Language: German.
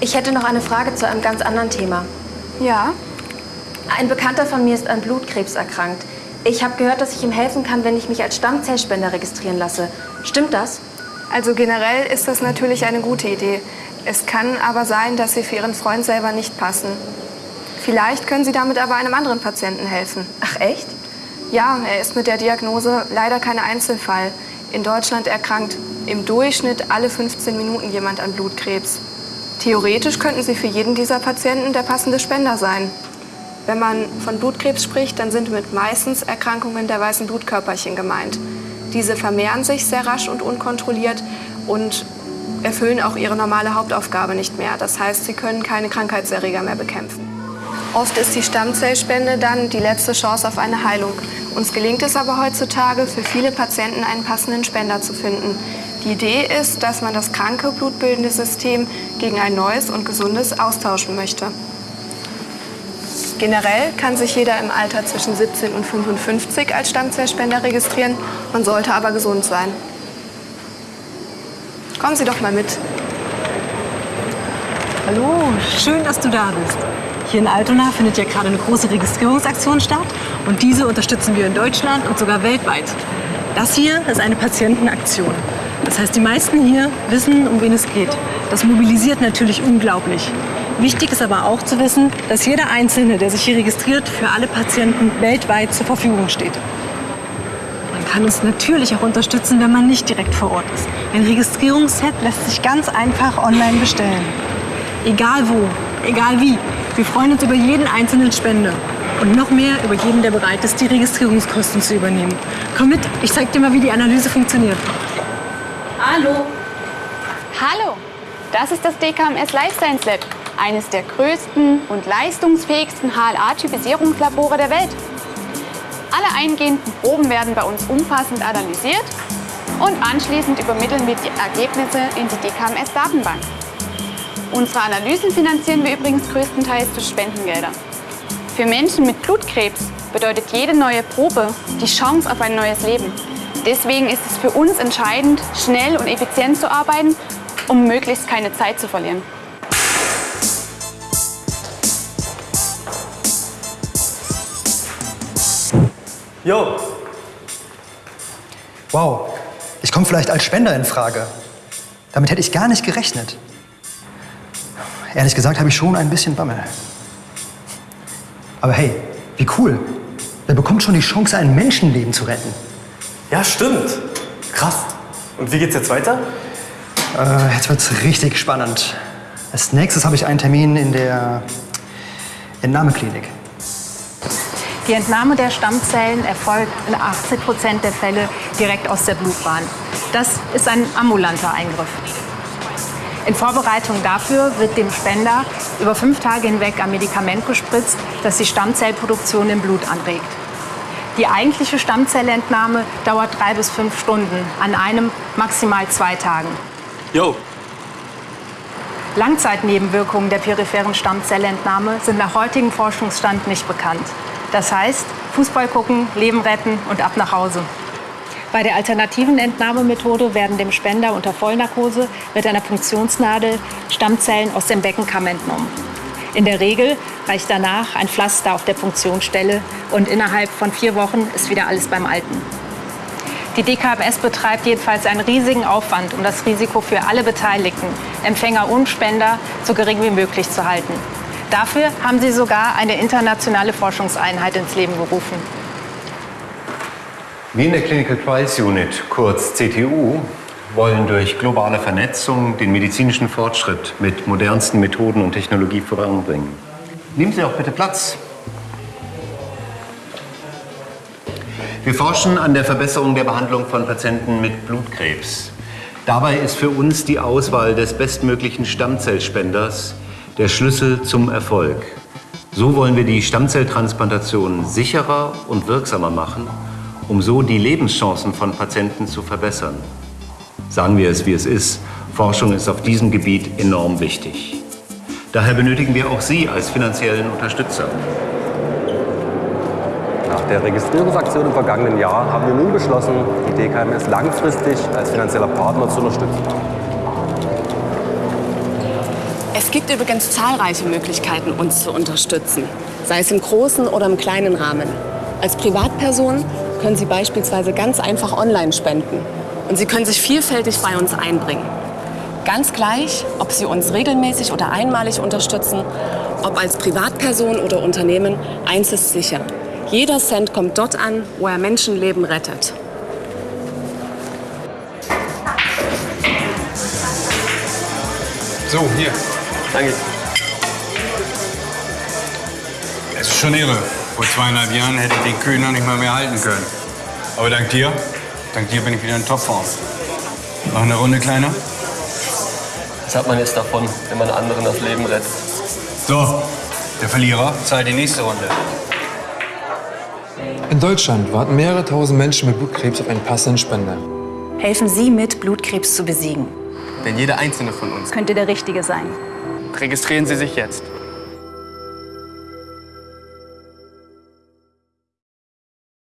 Ich hätte noch eine Frage zu einem ganz anderen Thema. Ja? Ein Bekannter von mir ist an Blutkrebs erkrankt. Ich habe gehört, dass ich ihm helfen kann, wenn ich mich als Stammzellspender registrieren lasse. Stimmt das? Also generell ist das natürlich eine gute Idee. Es kann aber sein, dass Sie für Ihren Freund selber nicht passen. Vielleicht können Sie damit aber einem anderen Patienten helfen. Ach echt? Ja, er ist mit der Diagnose leider kein Einzelfall. In Deutschland erkrankt im Durchschnitt alle 15 Minuten jemand an Blutkrebs. Theoretisch könnten Sie für jeden dieser Patienten der passende Spender sein. Wenn man von Blutkrebs spricht, dann sind mit meistens Erkrankungen der weißen Blutkörperchen gemeint. Diese vermehren sich sehr rasch und unkontrolliert und erfüllen auch ihre normale Hauptaufgabe nicht mehr. Das heißt, sie können keine Krankheitserreger mehr bekämpfen. Oft ist die Stammzellspende dann die letzte Chance auf eine Heilung. Uns gelingt es aber heutzutage, für viele Patienten einen passenden Spender zu finden. Die Idee ist, dass man das kranke blutbildende System gegen ein neues und gesundes austauschen möchte. Generell kann sich jeder im Alter zwischen 17 und 55 als Stammzellspender registrieren. Man sollte aber gesund sein. Kommen Sie doch mal mit. Hallo, schön, dass du da bist. Hier in Altona findet ja gerade eine große Registrierungsaktion statt und diese unterstützen wir in Deutschland und sogar weltweit. Das hier ist eine Patientenaktion. Das heißt, die meisten hier wissen, um wen es geht. Das mobilisiert natürlich unglaublich. Wichtig ist aber auch zu wissen, dass jeder Einzelne, der sich hier registriert, für alle Patienten weltweit zur Verfügung steht. Man kann uns natürlich auch unterstützen, wenn man nicht direkt vor Ort ist. Ein Registrierungsset lässt sich ganz einfach online bestellen. Egal wo, egal wie. Wir freuen uns über jeden einzelnen Spender. Und noch mehr über jeden, der bereit ist, die Registrierungskosten zu übernehmen. Komm mit, ich zeig dir mal, wie die Analyse funktioniert. Hallo. Hallo. Das ist das DKMS Life Science Lab. Eines der größten und leistungsfähigsten HLA-Typisierungslabore der Welt. Alle eingehenden Proben werden bei uns umfassend analysiert und anschließend übermitteln wir die Ergebnisse in die DKMS-Datenbank. Unsere Analysen finanzieren wir übrigens größtenteils durch Spendengelder. Für Menschen mit Blutkrebs bedeutet jede neue Probe die Chance auf ein neues Leben. Deswegen ist es für uns entscheidend, schnell und effizient zu arbeiten, um möglichst keine Zeit zu verlieren. Jo. Wow, ich komme vielleicht als Spender in Frage. Damit hätte ich gar nicht gerechnet. Ehrlich gesagt habe ich schon ein bisschen Bammel. Aber hey, wie cool. Wer bekommt schon die Chance, ein Menschenleben zu retten? Ja, stimmt. Krass. Und wie geht's jetzt weiter? Äh, jetzt wird's richtig spannend. Als nächstes habe ich einen Termin in der Entnahmeklinik. Die Entnahme der Stammzellen erfolgt in 80 Prozent der Fälle direkt aus der Blutbahn. Das ist ein ambulanter Eingriff. In Vorbereitung dafür wird dem Spender über fünf Tage hinweg ein Medikament gespritzt, das die Stammzellproduktion im Blut anregt. Die eigentliche Stammzellentnahme dauert drei bis fünf Stunden, an einem maximal zwei Tagen. Jo. Langzeitnebenwirkungen der peripheren Stammzellentnahme sind nach heutigem Forschungsstand nicht bekannt. Das heißt, Fußball gucken, Leben retten und ab nach Hause. Bei der alternativen Entnahmemethode werden dem Spender unter Vollnarkose mit einer Punktionsnadel Stammzellen aus dem Beckenkamm entnommen. In der Regel reicht danach ein Pflaster auf der Punktionsstelle und innerhalb von vier Wochen ist wieder alles beim Alten. Die DKMS betreibt jedenfalls einen riesigen Aufwand, um das Risiko für alle Beteiligten, Empfänger und Spender, so gering wie möglich zu halten. Dafür haben sie sogar eine internationale Forschungseinheit ins Leben gerufen. Wir in der Clinical Trials Unit, kurz CTU, wollen durch globale Vernetzung den medizinischen Fortschritt mit modernsten Methoden und Technologie voranbringen. Nehmen Sie auch bitte Platz. Wir forschen an der Verbesserung der Behandlung von Patienten mit Blutkrebs. Dabei ist für uns die Auswahl des bestmöglichen Stammzellspenders der Schlüssel zum Erfolg. So wollen wir die Stammzelltransplantation sicherer und wirksamer machen, um so die Lebenschancen von Patienten zu verbessern. Sagen wir es, wie es ist, Forschung ist auf diesem Gebiet enorm wichtig. Daher benötigen wir auch Sie als finanziellen Unterstützer. Nach der Registrierungsaktion im vergangenen Jahr haben wir nun beschlossen, die DKMS langfristig als finanzieller Partner zu unterstützen. Es gibt übrigens zahlreiche Möglichkeiten, uns zu unterstützen, sei es im großen oder im kleinen Rahmen. Als Privatperson können Sie beispielsweise ganz einfach online spenden und Sie können sich vielfältig bei uns einbringen. Ganz gleich, ob Sie uns regelmäßig oder einmalig unterstützen, ob als Privatperson oder Unternehmen, eins ist sicher. Jeder Cent kommt dort an, wo er Menschenleben rettet. So, hier. Danke. Es ist schon irre. Vor zweieinhalb Jahren hätte ich den Kühn noch nicht mal mehr halten können. Aber dank dir, dank dir bin ich wieder in Topform. Noch eine Runde, Kleiner? Was hat man jetzt davon, wenn man anderen das Leben rettet? So, der Verlierer zahlt die nächste Runde. In Deutschland warten mehrere tausend Menschen mit Blutkrebs auf einen passenden Spender. Helfen Sie mit, Blutkrebs zu besiegen. Denn jeder einzelne von uns Könnte der Richtige sein. Registrieren Sie sich jetzt.